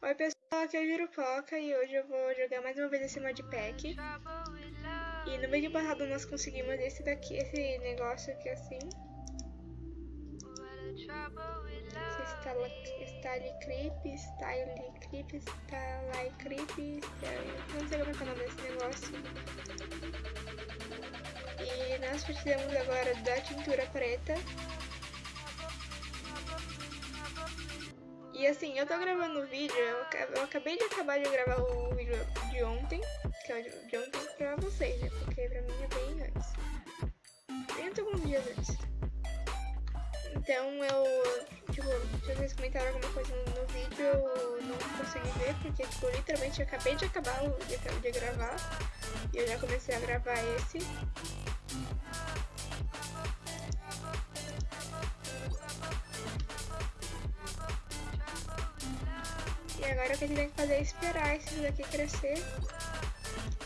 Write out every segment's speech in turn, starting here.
Oi pessoal, aqui é o Jurupoca e hoje eu vou jogar mais uma vez esse modpack. E no vídeo passado nós conseguimos esse daqui, esse negócio aqui assim. Style Creep, Style Creep, Style Creep, não sei como é, é o nome desse negócio. E nós precisamos agora da tintura preta. E assim, eu tô gravando o vídeo, eu, acabei de acabar de gravar o vídeo de ontem, que é o de ontem pra vocês, né? Porque pra mim é bem antes. Bem alguns dias antes. Então eu, tipo, se vocês comentaram alguma coisa no, no, vídeo, eu não consegui ver, porque tipo, literalmente eu acabei de acabar de, de gravar. E eu já comecei a gravar esse. Agora o que a gente tem que fazer é esperar esses daqui crescer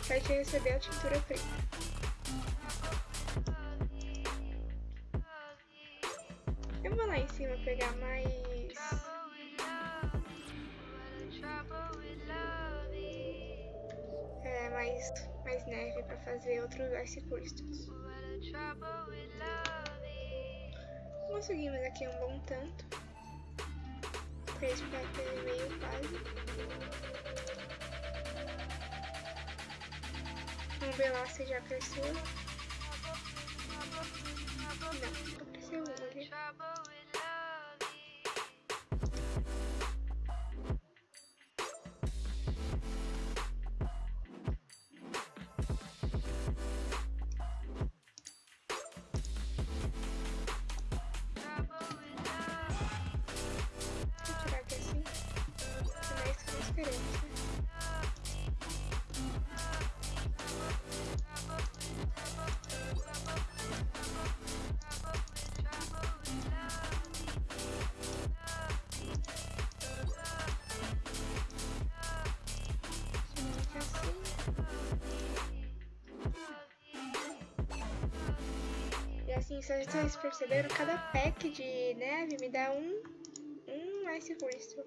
pra gente receber a tintura preta. Eu vou lá em cima pegar mais... É, mais, mais neve pra fazer outros Ice Crystals. Conseguimos aqui um bom tanto fez pra ter meio quase. Vamos ver lá se já cresceu. Assim, se vocês perceberam, cada pack de neve me dá um, um Ice Crystal.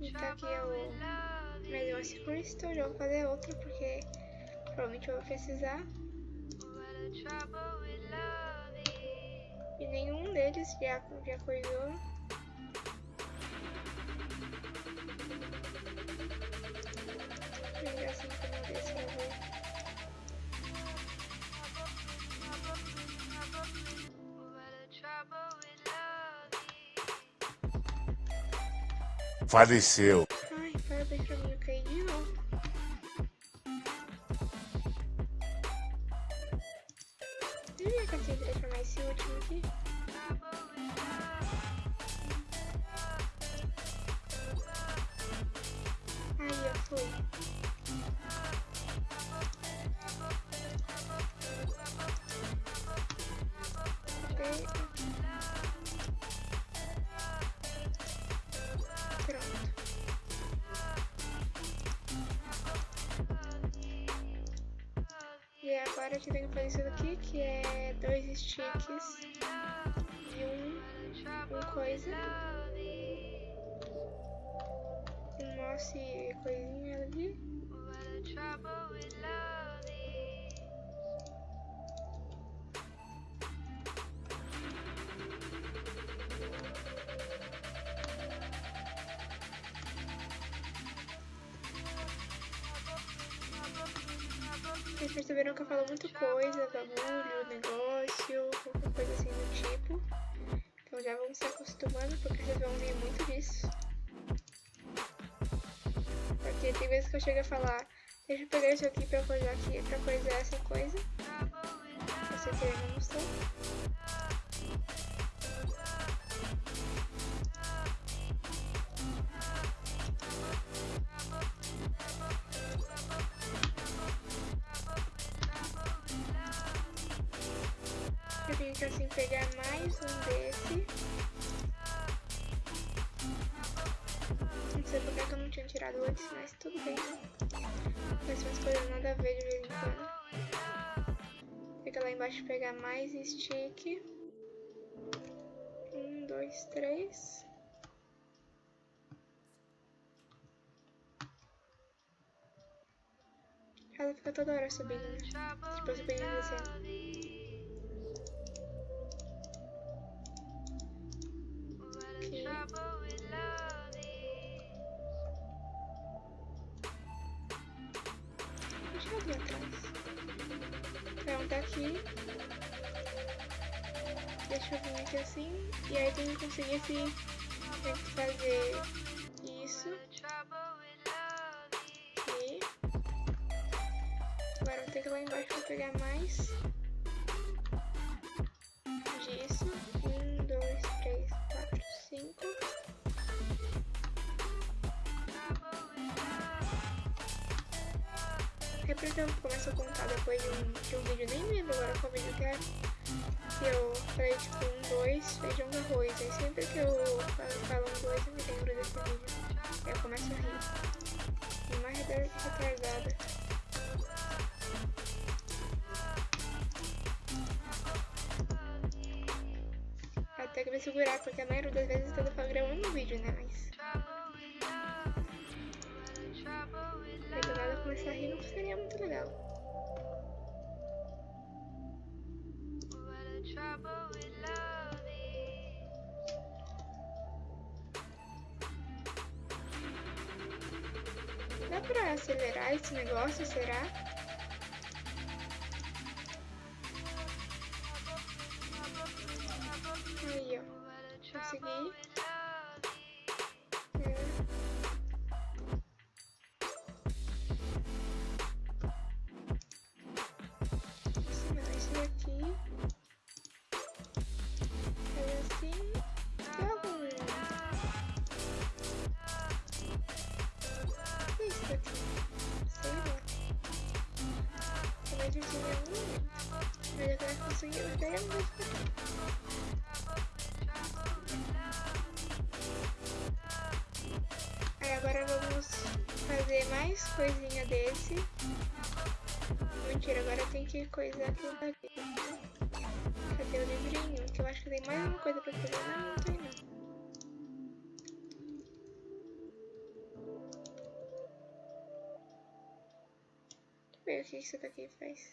E tá aqui o meu Ice Crystal, já vou fazer outro porque provavelmente eu vou precisar. E nenhum deles já, já coisou. Vou assim como desse eu vou. Faleceu. Ai, parabéns pra mim, eu caí de novo. Devia conseguir transformar esse último aqui. Foi. E agora gente tem que fazer isso daqui, que é dois sticks e um, um coisa. Um mouse e coisinha ali. Vocês perceberam que eu falo muita coisa, bagulho, negócio, qualquer coisa assim do tipo. Então já vamos se acostumando, porque vão ouvir muito tem vezes que eu chego a falar, deixa eu pegar isso aqui pra coisar aqui, pra coisar essa coisa. Você ter uma noção. Eu tenho que assim pegar mais um desse. Tinha tirado antes, mas tudo bem. Faz umas coisas nada a ver de vez em quando. Fica lá embaixo pegar mais stick. Um, dois, três. Ela fica toda hora subindo, né? Tipo, subindo e descendo. Pronto, aqui. Deixa eu vir aqui assim. E aí tem que conseguir esse. Tem que fazer isso. Aqui. Agora vou ter que ir lá embaixo pra pegar mais Sempre que eu começo a contar depois de um, de um vídeo, nem lembro agora qual vídeo que é, que eu falei tipo um, dois, feijão com arroz. Aí sempre que eu falo um, dois, eu me lembro desse vídeo. Aí eu começo a rir. E mais retardada. Até que vai segurar, porque a maioria das vezes eu tô gravando um vídeo, né? Rir não seria muito legal. Dá pra acelerar esse negócio, será? Aí agora vamos fazer mais coisinha desse. Mentira, agora tem que coisar daqui. Cadê o livrinho? Que eu acho que tem mais uma coisa pra fazer. Não, não tem não. Ver o que isso daqui faz.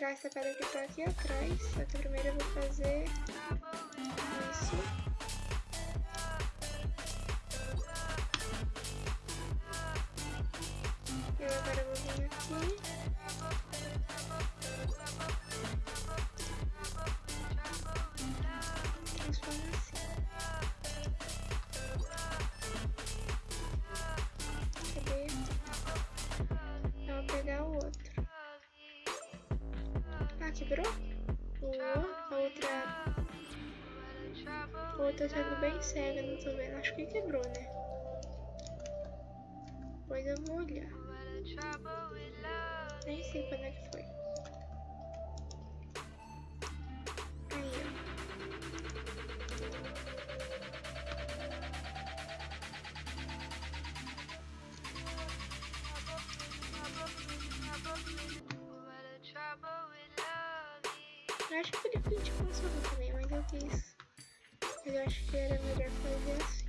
Pegar essa pedra que tá aqui atrás, só que primeiro eu vou fazer quebrou? O, a outra... A outra tá sendo bem cega, não tô vendo. Acho que quebrou, né? Depois eu vou olhar. Nem sei quando é que foi. Acho que ele flint funcionou também, mas eu quis. Mas eu acho que era melhor fazer assim.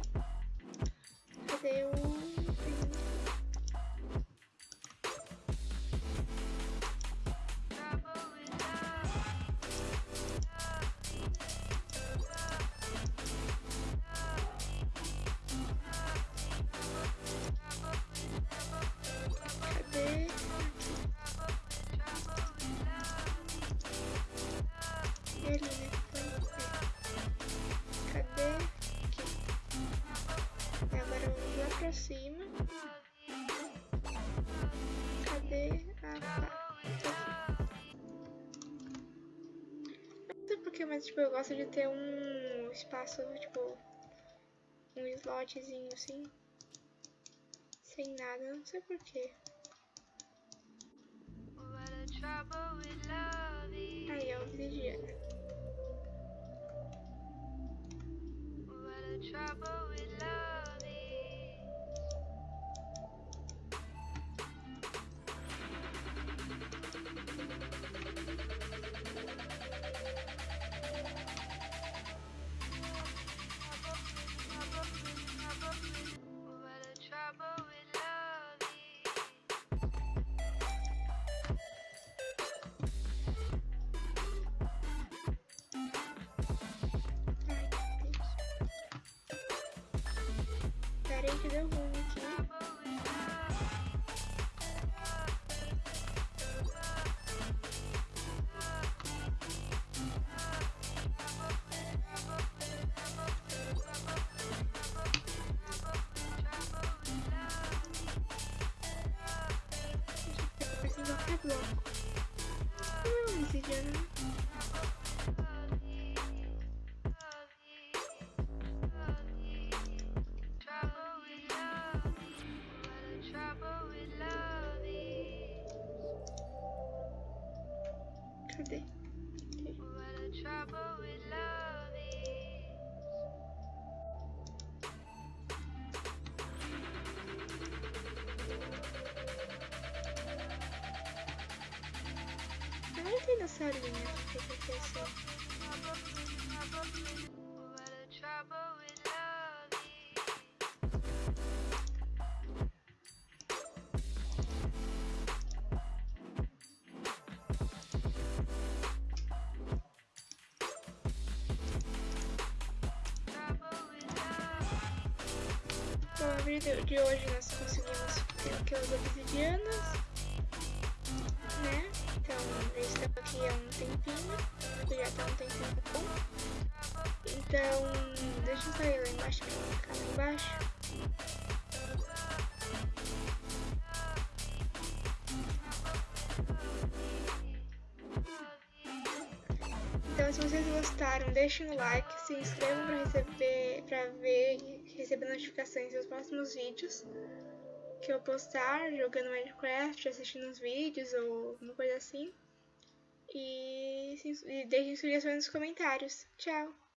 Cadê o. ali, né? Cadê? Aqui. Agora vamos lá pra cima. Cadê? Ah, tá. Não sei porquê, mas tipo, eu gosto de ter um espaço, tipo, um slotzinho assim. Sem nada, não sei porquê. Aí é obsidiana. Trouble Pera aí que deu ruim aqui. Trouble with love Assim is. Trouble with love. Bom, no vídeo de hoje nós conseguimos ter aquelas obsidianas, né? Então, eu estou aqui há um tempinho, porque já tá um tempinho bom. Então, deixa eu sair lá embaixo pra não ficar lá embaixo. Então, se vocês gostaram, deixem o like, se inscrevam para receber, para ver e receber notificações dos próximos vídeos que eu postar jogando Minecraft, assistindo os vídeos ou alguma coisa assim. E, se- e deixem sugestões nos comentários. Tchau!